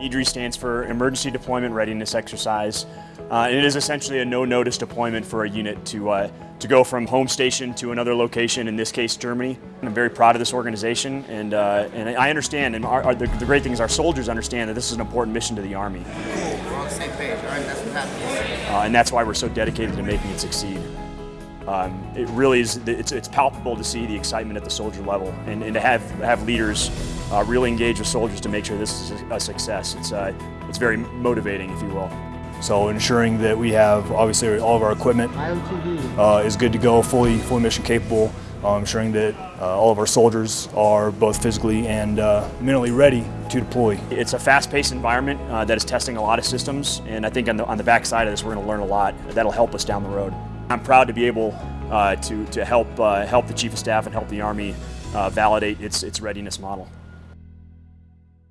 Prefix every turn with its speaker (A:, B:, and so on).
A: EDRE stands for Emergency Deployment Readiness Exercise. Uh, it is essentially a no-notice deployment for a unit to, uh, to go from home station to another location, in this case Germany. I'm very proud of this organization and, uh, and I understand, and our, our, the, the, great thing is our soldiers understand that this is an important mission to the Army.
B: Cool, we're on the same page, all right, that's what happens.
A: Uh, and that's why we're so dedicated to making it succeed. Um, it really is, it's, it's palpable to see the excitement at the soldier level and, and to have, have leaders uh, really engage with soldiers to make sure this is a success. It's, uh, it's very motivating, if you will.
C: So ensuring that we have, obviously, all of our equipment uh, is good to go, fully, fully mission capable, um, ensuring that uh, all of our soldiers are both physically and uh, mentally ready to deploy.
A: It's a fast-paced environment uh, that is testing a lot of systems, and I think on the, on the back side of this, we're going to learn a lot that'll help us down the road. I'm proud to be able uh, to, to help, uh, help the Chief of Staff and help the Army uh, validate its, its readiness model.